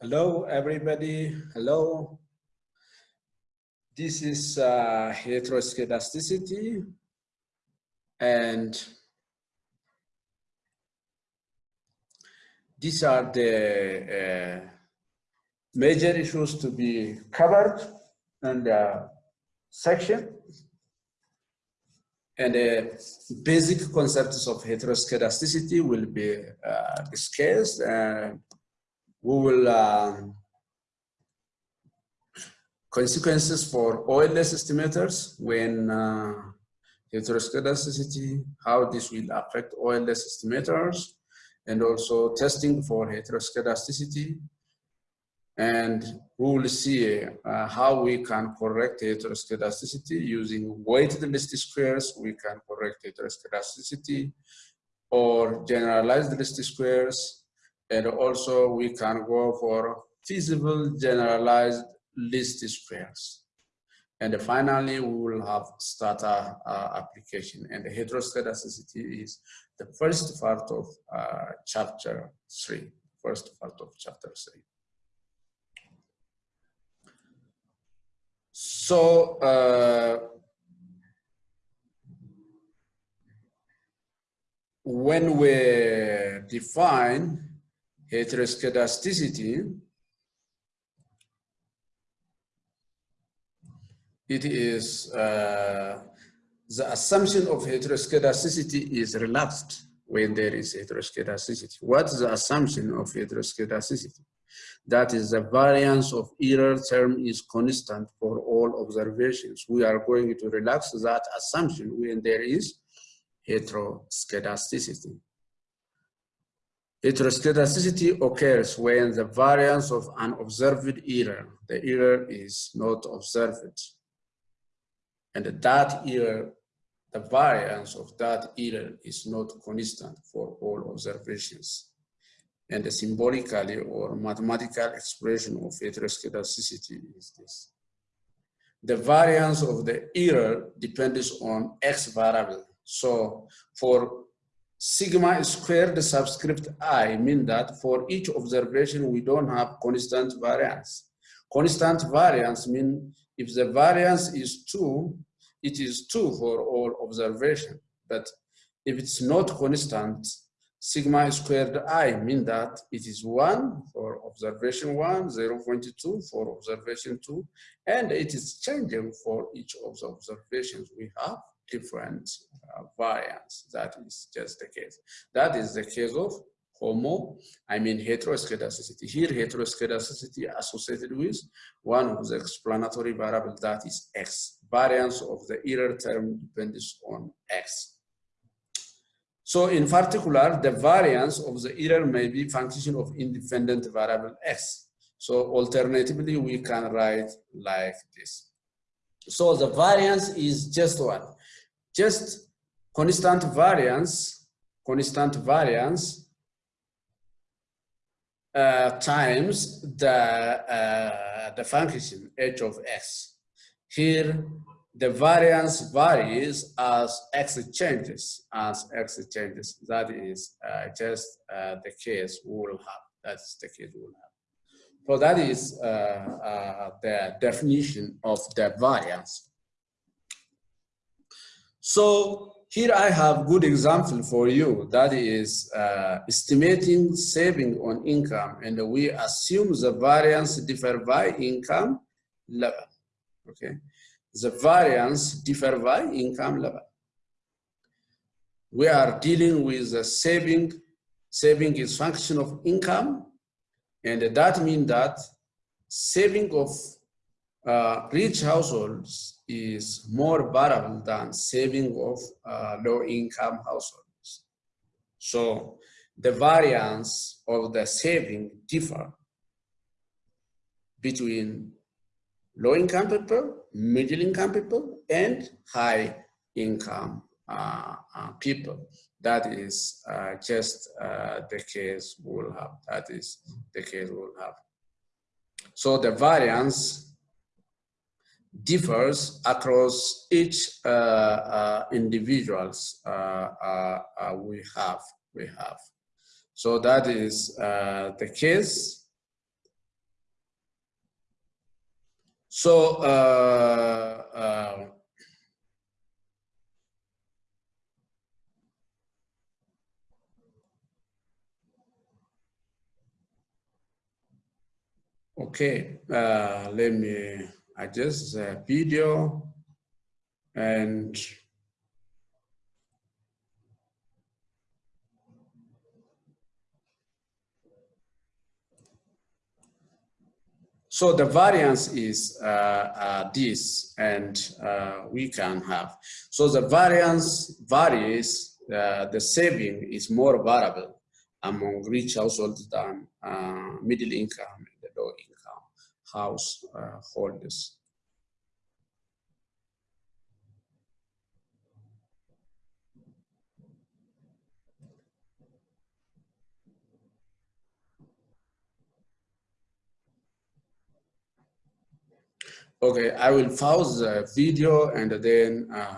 Hello, everybody. Hello. This is uh, heteroscedasticity and these are the uh, major issues to be covered in the section and the basic concepts of heteroscedasticity will be uh, discussed and we will um, consequences for OLS estimators when uh, heteroscedasticity, how this will affect OLS estimators, and also testing for heteroscedasticity. And we will see uh, how we can correct heteroscedasticity using weighted least squares. We can correct heteroscedasticity or generalized least squares and also we can go for feasible generalized least squares. And finally, we will have starter uh, application. And the heteroscedasticity is the first part of uh, chapter three, first part of chapter three. So, uh, when we define heteroscedasticity, it is uh, the assumption of heteroscedasticity is relaxed when there is heteroscedasticity. What is the assumption of heteroscedasticity? That is the variance of error term is constant for all observations. We are going to relax that assumption when there is heteroscedasticity. Heteroscedasticity occurs when the variance of an observed error, the error is not observed. And that error, the variance of that error is not constant for all observations. And the symbolically or mathematical expression of heteroscedasticity is this. The variance of the error depends on x variable. So for sigma squared subscript i mean that for each observation we don't have constant variance. Constant variance mean if the variance is two, it is two for all observation. But if it's not constant, sigma squared i mean that it is one for observation one, 0 0.2 for observation two, and it is changing for each of the observations we have different uh, variants. That is just the case. That is the case of homo, I mean heteroscedasticity. Here heteroscedasticity associated with one of the explanatory variable that is x. Variance of the error term depends on x. So in particular, the variance of the error may be function of independent variable x. So alternatively, we can write like this. So the variance is just what? Just constant variance, constant variance uh, times the, uh, the function h of x. Here, the variance varies as x changes, as x changes. That is uh, just uh, the case we will have. That's the case we will have. So that is uh, uh, the definition of the variance. So here I have good example for you that is uh, estimating saving on income and we assume the variance differ by income level, okay? The variance differ by income level. We are dealing with the saving, saving is function of income and that means that saving of uh, rich households is more variable than saving of uh, low income households. So the variance of the saving differ between low income people, middle income people, and high income uh, uh, people. That is uh, just uh, the case we'll have. That is the case we'll have. So the variance differs across each uh, uh, individuals uh, we have we have. So that is the case. So, uh, uh, okay, uh, let me adjust the video and So the variance is uh, uh, this, and uh, we can have. So the variance varies, uh, the saving is more variable among rich households than uh, middle income and the low income householders. Okay, I will pause the video and then uh,